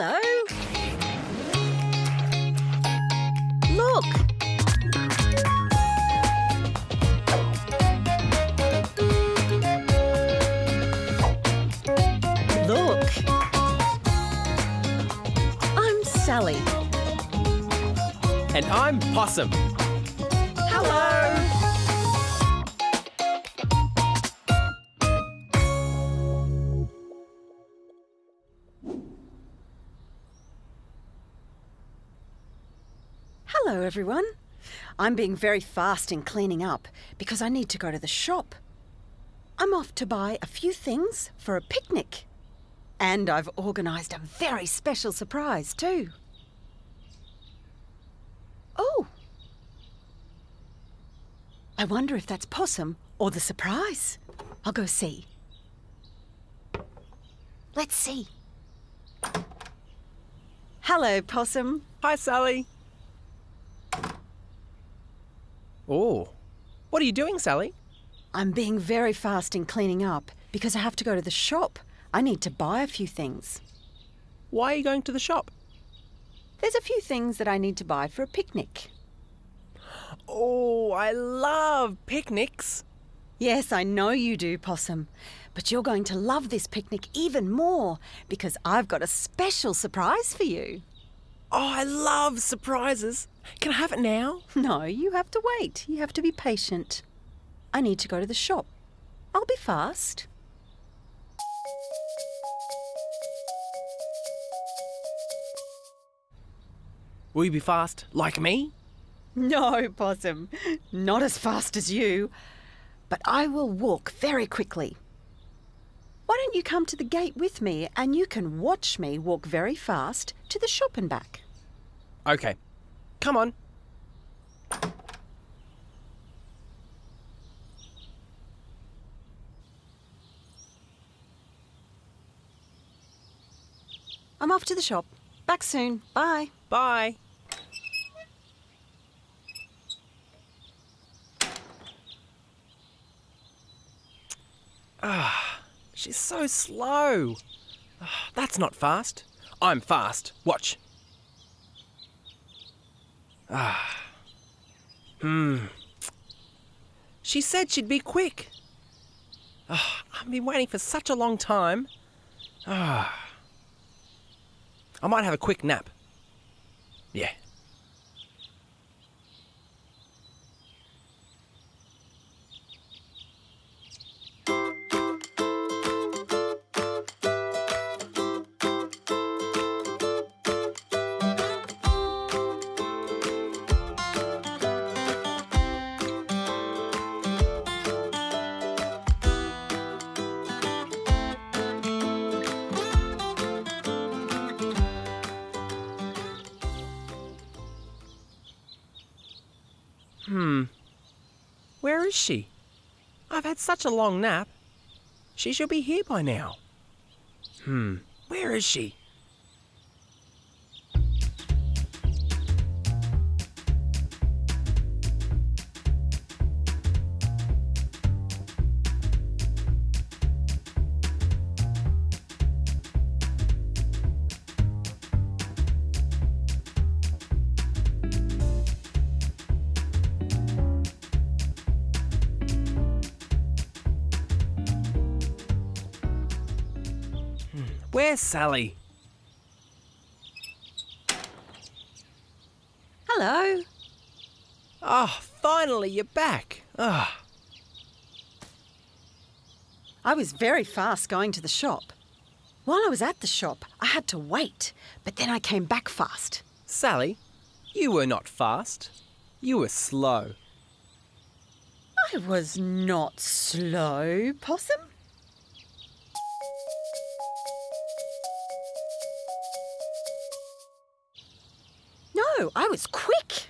Hello. Look. Look. I'm Sally. And I'm Possum. Hello, everyone. I'm being very fast in cleaning up because I need to go to the shop. I'm off to buy a few things for a picnic. And I've organised a very special surprise, too. Oh, I wonder if that's Possum or the surprise. I'll go see. Let's see. Hello, Possum. Hi, Sally. Oh, what are you doing, Sally? I'm being very fast in cleaning up because I have to go to the shop. I need to buy a few things. Why are you going to the shop? There's a few things that I need to buy for a picnic. Oh, I love picnics. Yes, I know you do, Possum. But you're going to love this picnic even more because I've got a special surprise for you. Oh, I love surprises. Can I have it now? No, you have to wait. You have to be patient. I need to go to the shop. I'll be fast. Will you be fast like me? No, Possum. Not as fast as you. But I will walk very quickly. Why don't you come to the gate with me and you can watch me walk very fast to the shop and back? Okay. Come on. I'm off to the shop. Back soon. Bye. Bye. Ah, she's so slow. Ah, that's not fast. I'm fast. Watch. Ah. Hmm. She said she'd be quick. Ah, I've been waiting for such a long time. Ah. I might have a quick nap. Yeah. Hmm. Where is she? I've had such a long nap. She should be here by now. Hmm. Where is she? Where's Sally? Hello. Oh, finally you're back. Ah. I was very fast going to the shop. While I was at the shop, I had to wait, but then I came back fast. Sally, you were not fast. You were slow. I was not slow, Possum. I was quick.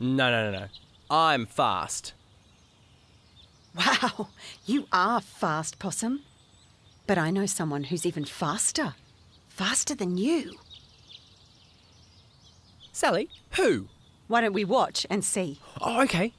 No, no, no, no. I'm fast. Wow, you are fast, Possum. But I know someone who's even faster. Faster than you. Sally, who? Why don't we watch and see? Oh, okay.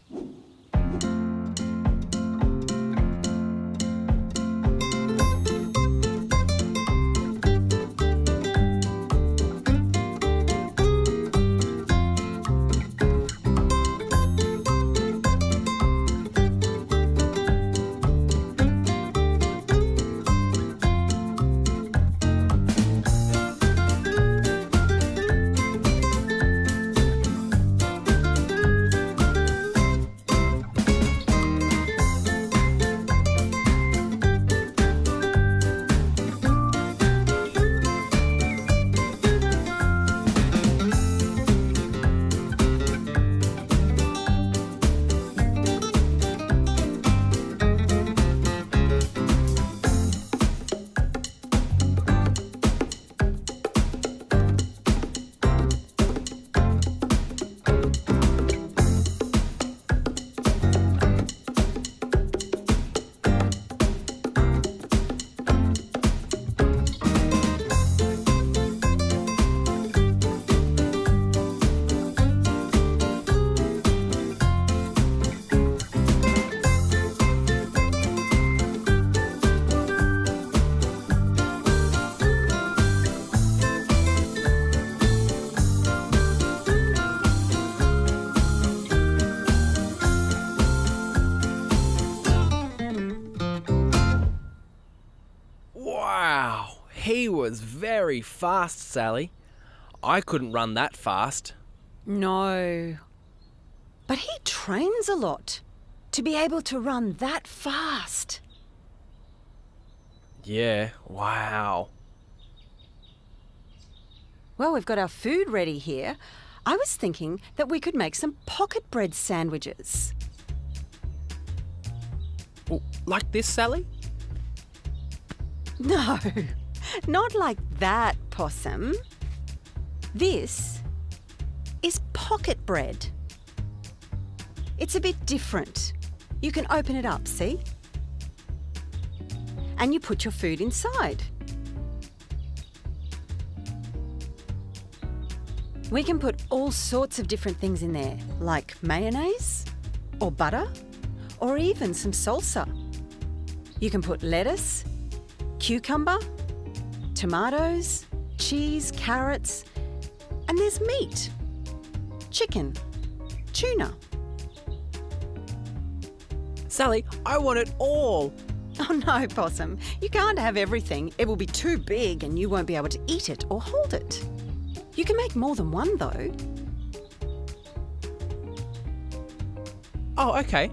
Very fast, Sally. I couldn't run that fast. No. But he trains a lot to be able to run that fast. Yeah, wow. Well, we've got our food ready here. I was thinking that we could make some pocket bread sandwiches. Like this, Sally? No, not like that, Possum. This is pocket bread. It's a bit different. You can open it up, see? And you put your food inside. We can put all sorts of different things in there, like mayonnaise, or butter, or even some salsa. You can put lettuce, cucumber, tomatoes, cheese, carrots, and there's meat chicken, tuna. Sally, I want it all. Oh no, Possum, you can't have everything. It will be too big and you won't be able to eat it or hold it. You can make more than one though. Oh, okay.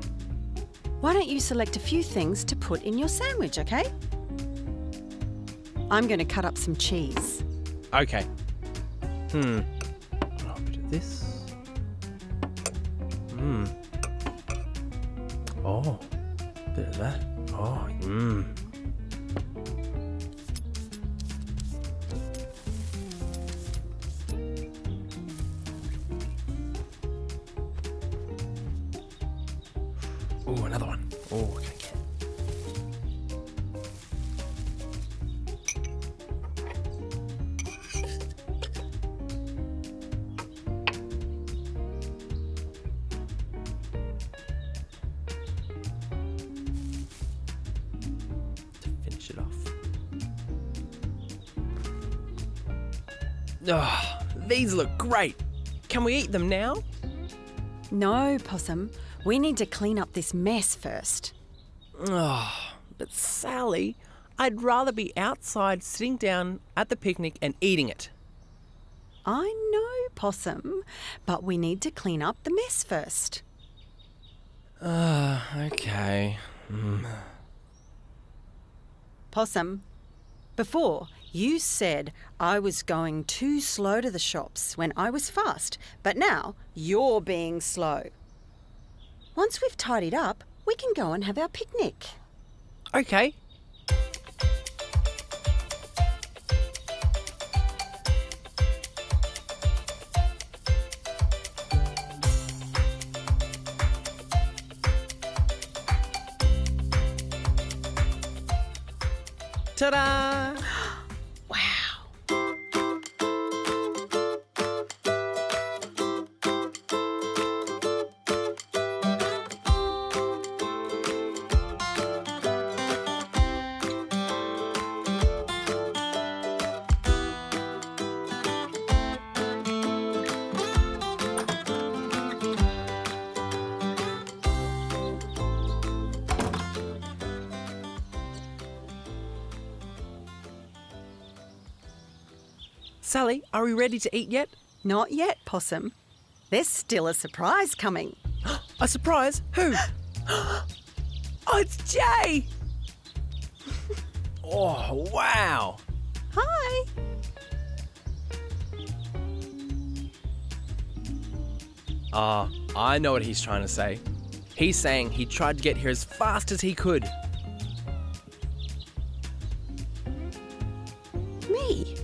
Why don't you select a few things to put in your sandwich, okay? I'm going to cut up some cheese. Okay. Hmm. A bit of this. Hmm. Oh, bit of that. Oh, mmm. Oh, another one. Oh, okay. Oh, these look great. Can we eat them now? No, Possum. We need to clean up this mess first. Oh, but Sally, I'd rather be outside sitting down at the picnic and eating it. I know, Possum, but we need to clean up the mess first. Uh, okay. Mm. Possum, before you said I was going too slow to the shops when I was fast, but now you're being slow. Once we've tidied up, we can go and have our picnic. Okay. Sally, are we ready to eat yet? Not yet, Possum. There's still a surprise coming. A surprise? Who? oh, it's Jay! oh, wow! Hi. Ah, I know what he's trying to say. He's saying he tried to get here as fast as he could. Me.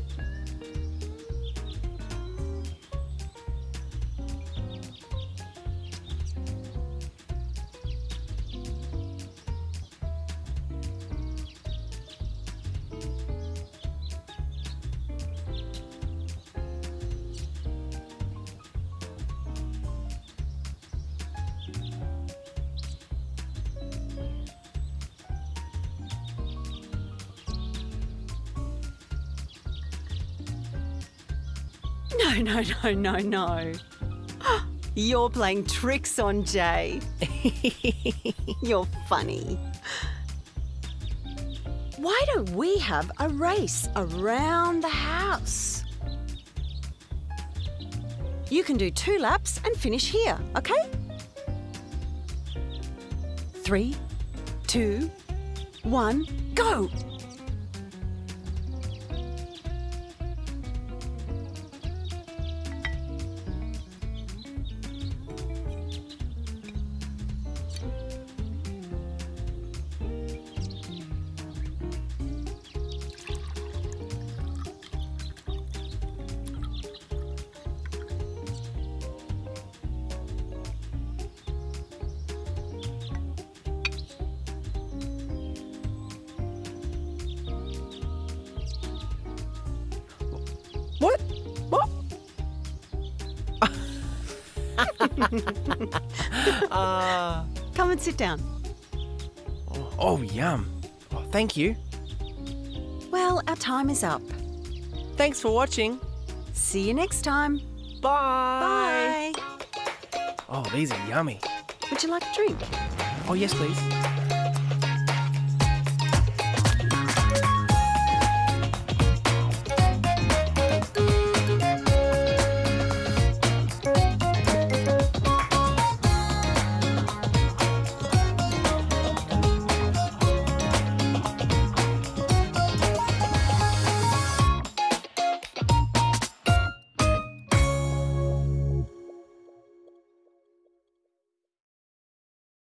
No, no, no, no, no. You're playing tricks on Jay. You're funny. Why don't we have a race around the house? You can do two laps and finish here, okay? Three, two, one, go! Ah. Come and sit down. oh, yum. Oh, thank you. Well, our time is up. Thanks for watching. See you next time. Bye. Bye. Oh, these are yummy. Would you like a drink? Oh, yes, please.